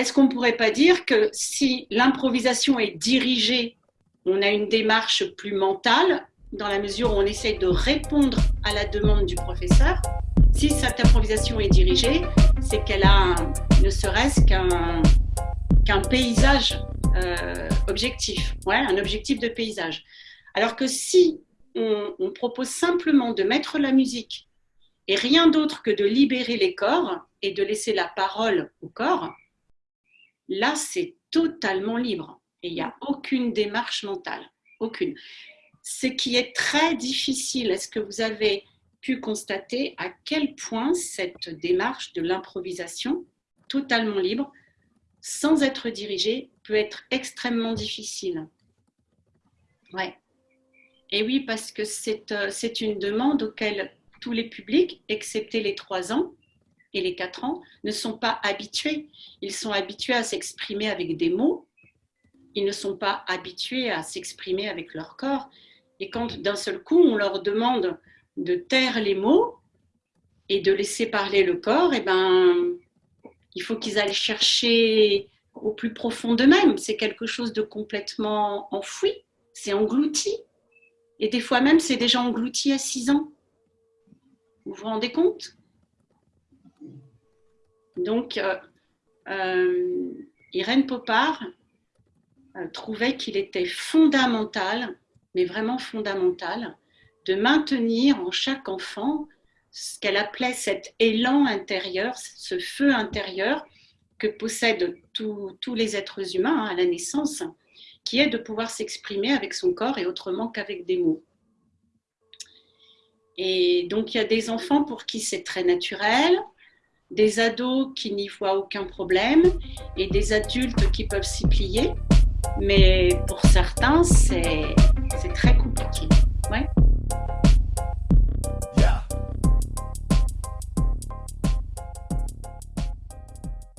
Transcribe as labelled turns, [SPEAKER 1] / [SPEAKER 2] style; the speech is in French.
[SPEAKER 1] est-ce qu'on ne pourrait pas dire que si l'improvisation est dirigée, on a une démarche plus mentale, dans la mesure où on essaie de répondre à la demande du professeur? Si cette improvisation est dirigée, c'est qu'elle a ne serait-ce qu'un paysage euh, objectif, ouais, un objectif de paysage. Alors que si on propose simplement de mettre la musique et rien d'autre que de libérer les corps et de laisser la parole au corps, là c'est totalement libre et il n'y a aucune démarche mentale, aucune. Ce qui est très difficile, est-ce que vous avez pu constater à quel point cette démarche de l'improvisation totalement libre, sans être dirigée, peut être extrêmement difficile? Ouais. Et oui, parce que c'est euh, une demande auquel tous les publics, excepté les 3 ans et les 4 ans, ne sont pas habitués. Ils sont habitués à s'exprimer avec des mots. Ils ne sont pas habitués à s'exprimer avec leur corps. Et quand d'un seul coup, on leur demande de taire les mots et de laisser parler le corps, eh ben, il faut qu'ils aillent chercher au plus profond d'eux-mêmes. C'est quelque chose de complètement enfoui, c'est englouti. Et des fois même, c'est déjà englouti à 6 ans. Vous vous rendez compte? Donc, euh, euh, Irène Popard euh, trouvait qu'il était fondamental, mais vraiment fondamental, de maintenir en chaque enfant ce qu'elle appelait cet élan intérieur, ce feu intérieur que possèdent tous les êtres humains hein, à la naissance, qui est de pouvoir s'exprimer avec son corps et autrement qu'avec des mots. Et donc, il y a des enfants pour qui c'est très naturel, des ados qui n'y voient aucun problème et des adultes qui peuvent s'y plier. Mais pour certains, c'est très.